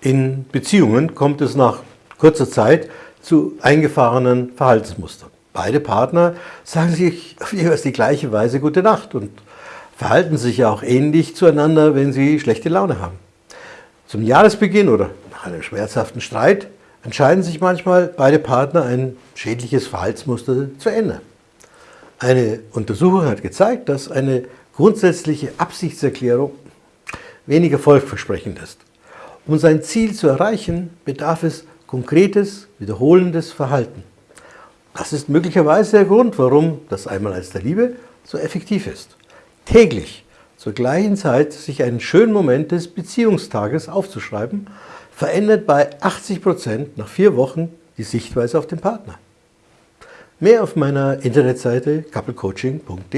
In Beziehungen kommt es nach kurzer Zeit zu eingefahrenen Verhaltensmustern. Beide Partner sagen sich auf jeweils die gleiche Weise Gute Nacht und verhalten sich auch ähnlich zueinander, wenn sie schlechte Laune haben. Zum Jahresbeginn oder nach einem schmerzhaften Streit entscheiden sich manchmal beide Partner, ein schädliches Verhaltensmuster zu ändern. Eine Untersuchung hat gezeigt, dass eine grundsätzliche Absichtserklärung wenig erfolgversprechend ist. Um sein Ziel zu erreichen, bedarf es konkretes, wiederholendes Verhalten. Das ist möglicherweise der Grund, warum das Einmaleins der Liebe so effektiv ist. Täglich zur gleichen Zeit sich einen schönen Moment des Beziehungstages aufzuschreiben, verändert bei 80 Prozent nach vier Wochen die Sichtweise auf den Partner. Mehr auf meiner Internetseite couplecoaching.de